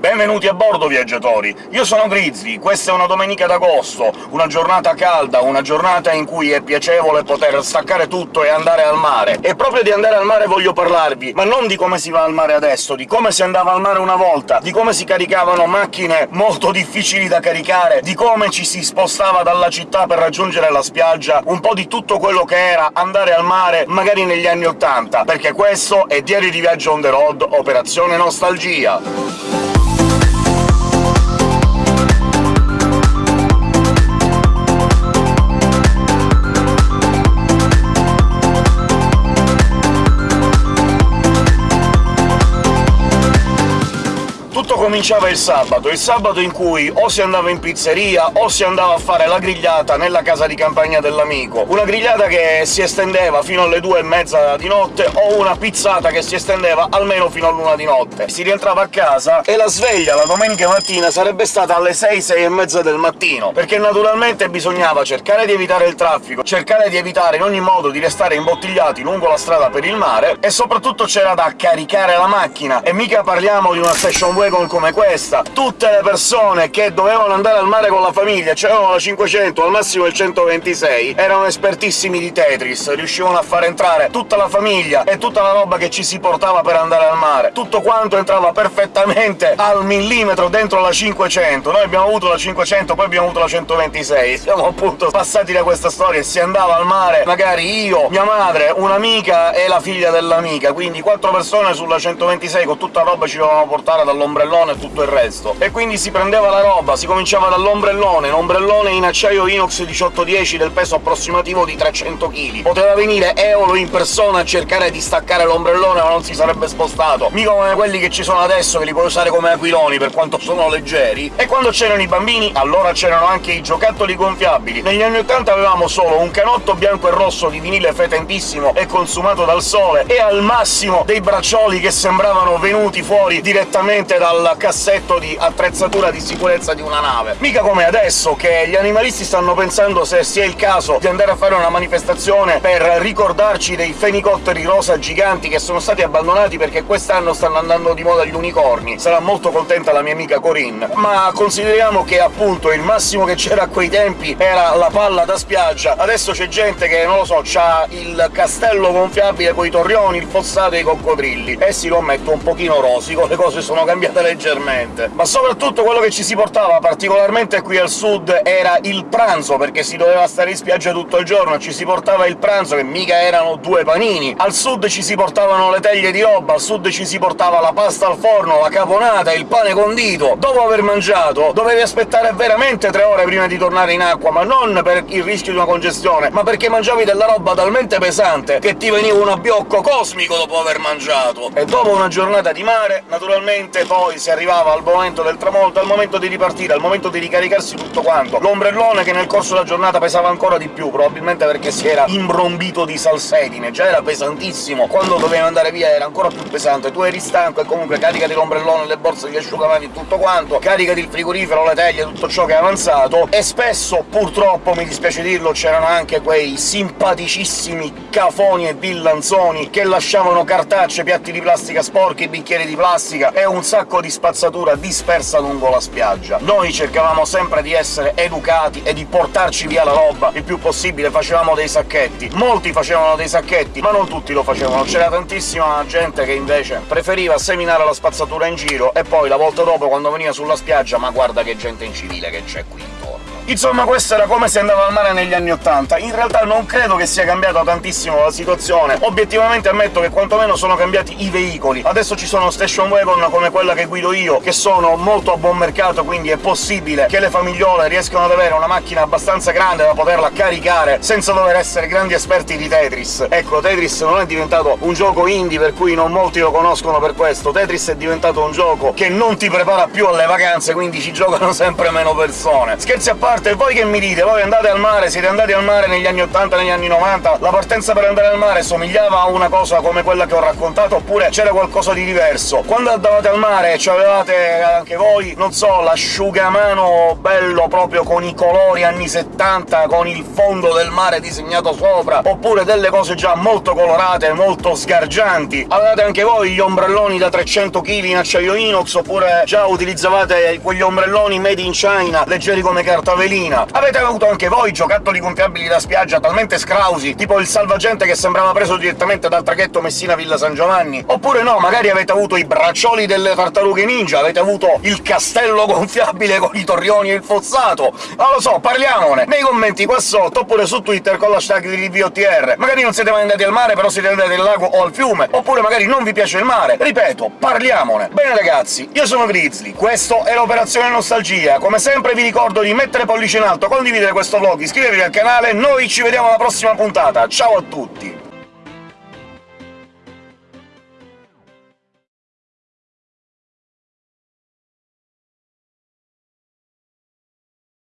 Benvenuti a bordo, viaggiatori! Io sono Grizzly, questa è una domenica d'agosto, una giornata calda, una giornata in cui è piacevole poter staccare tutto e andare al mare. E proprio di andare al mare voglio parlarvi, ma non di come si va al mare adesso, di come si andava al mare una volta, di come si caricavano macchine molto difficili da caricare, di come ci si spostava dalla città per raggiungere la spiaggia, un po' di tutto quello che era andare al mare magari negli anni '80, perché questo è Diario di Viaggio on the road, Operazione Nostalgia! Cominciava il sabato, il sabato in cui o si andava in pizzeria o si andava a fare la grigliata nella casa di campagna dell'amico. Una grigliata che si estendeva fino alle due e mezza di notte, o una pizzata che si estendeva almeno fino all'una di notte. Si rientrava a casa e la sveglia la domenica mattina sarebbe stata alle sei, sei e mezza del mattino, perché naturalmente bisognava cercare di evitare il traffico, cercare di evitare in ogni modo di restare imbottigliati lungo la strada per il mare, e soprattutto c'era da caricare la macchina, e mica parliamo di una station wagon come questa, tutte le persone che dovevano andare al mare con la famiglia, c'erano la 500, al massimo il 126, erano espertissimi di Tetris, riuscivano a far entrare tutta la famiglia e tutta la roba che ci si portava per andare al mare. Tutto quanto entrava perfettamente al millimetro dentro la 500. Noi abbiamo avuto la 500, poi abbiamo avuto la 126, siamo appunto passati da questa storia e si andava al mare, magari io, mia madre, un'amica e la figlia dell'amica, quindi quattro persone sulla 126 con tutta la roba ci dovevamo portare dall'ombrellone e tutto il resto. E quindi si prendeva la roba, si cominciava dall'ombrellone, un ombrellone in acciaio inox 1810 del peso approssimativo di 300 kg. Poteva venire Eolo in persona a cercare di staccare l'ombrellone, ma non si sarebbe spostato. Mica come quelli che ci sono adesso, che li puoi usare come aquiloni, per quanto sono leggeri. E quando c'erano i bambini, allora c'erano anche i giocattoli gonfiabili. Negli anni 80 avevamo solo un canotto bianco e rosso di vinile fetentissimo e consumato dal sole, e al massimo dei braccioli che sembravano venuti fuori direttamente dal cassetto di attrezzatura di sicurezza di una nave. Mica come adesso, che gli animalisti stanno pensando se sia il caso di andare a fare una manifestazione per ricordarci dei fenicotteri rosa giganti che sono stati abbandonati perché quest'anno stanno andando di moda gli unicorni. Sarà molto contenta la mia amica Corinne. Ma consideriamo che, appunto, il massimo che c'era a quei tempi era la palla da spiaggia. Adesso c'è gente che, non lo so, c'ha il castello gonfiabile coi torrioni, il fossato e i coccodrilli, e si lo ammetto un pochino rosico, le cose sono cambiate leggermente leggermente. Ma soprattutto quello che ci si portava, particolarmente qui al sud, era il pranzo, perché si doveva stare in spiaggia tutto il giorno, ci si portava il pranzo, che mica erano due panini. Al sud ci si portavano le teglie di roba, al sud ci si portava la pasta al forno, la caponata, il pane condito. Dopo aver mangiato, dovevi aspettare veramente tre ore prima di tornare in acqua, ma non per il rischio di una congestione, ma perché mangiavi della roba talmente pesante che ti veniva un abbiocco cosmico dopo aver mangiato. E dopo una giornata di mare, naturalmente poi si arrivava al momento del tramonto, al momento di ripartire, al momento di ricaricarsi tutto quanto. L'ombrellone che nel corso della giornata pesava ancora di più, probabilmente perché si era imbrombito di salsedine, già era pesantissimo, quando dovevi andare via era ancora più pesante, tu eri stanco e comunque caricati l'ombrellone, le borse, gli asciugamani tutto quanto, caricati il frigorifero, le teglie, tutto ciò che è avanzato, e spesso, purtroppo, mi dispiace dirlo, c'erano anche quei simpaticissimi cafoni e villanzoni che lasciavano cartacce, piatti di plastica sporchi, bicchieri di plastica e un sacco di spazzatura dispersa lungo la spiaggia. Noi cercavamo sempre di essere educati e di portarci via la roba il più possibile, facevamo dei sacchetti. Molti facevano dei sacchetti, ma non tutti lo facevano. C'era tantissima gente che invece preferiva seminare la spazzatura in giro e poi la volta dopo, quando veniva sulla spiaggia, ma guarda che gente incivile che c'è qui. Insomma, questo era come si andava al mare negli anni '80. In realtà non credo che sia cambiata tantissimo la situazione. Obiettivamente ammetto che quantomeno sono cambiati i veicoli. Adesso ci sono station wagon come quella che guido io, che sono molto a buon mercato, quindi è possibile che le famigliole riescano ad avere una macchina abbastanza grande da poterla caricare senza dover essere grandi esperti di Tetris. Ecco, Tetris non è diventato un gioco indie, per cui non molti lo conoscono per questo. Tetris è diventato un gioco che non ti prepara più alle vacanze, quindi ci giocano sempre meno persone. Scherzi a parte, parte voi che mi dite? Voi andate al mare, siete andati al mare negli anni 80, negli anni 90, la partenza per andare al mare somigliava a una cosa come quella che ho raccontato, oppure c'era qualcosa di diverso? Quando andavate al mare avevate anche voi, non so, l'asciugamano bello proprio con i colori anni 70, con il fondo del mare disegnato sopra, oppure delle cose già molto colorate, molto sgargianti? Avevate anche voi gli ombrelloni da 300 kg in acciaio inox, oppure già utilizzavate quegli ombrelloni made in China, leggeri come carta velina? Avete avuto anche voi giocattoli gonfiabili da spiaggia talmente scrausi, tipo il salvagente che sembrava preso direttamente dal traghetto Messina-Villa San Giovanni? Oppure no, magari avete avuto i braccioli delle tartarughe ninja, avete avuto il castello gonfiabile con i torrioni e il fozzato? Non lo so, parliamone! Nei commenti qua sotto, oppure su Twitter con l'hashtag di RiviOTR. Magari non siete mai andati al mare, però siete andati al lago o al fiume, oppure magari non vi piace il mare. Ripeto, parliamone! Bene ragazzi, io sono Grizzly, questo è l'Operazione Nostalgia. Come sempre vi ricordo di mettere pollice in alto, condividere questo vlog, iscrivervi al canale, noi ci vediamo alla prossima puntata. Ciao a tutti!